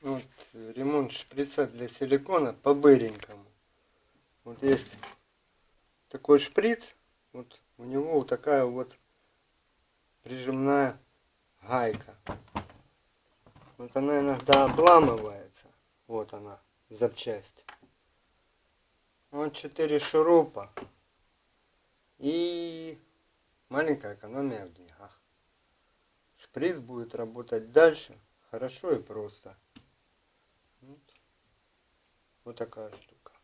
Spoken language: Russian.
Вот ремонт шприца для силикона по быренькому. Вот есть такой шприц, вот у него вот такая вот прижимная гайка. Вот она иногда обламывается. Вот она, запчасть. Вот 4 шурупа. И маленькая экономия в деньгах. Шприц будет работать дальше. Хорошо и просто. Вот такая штука.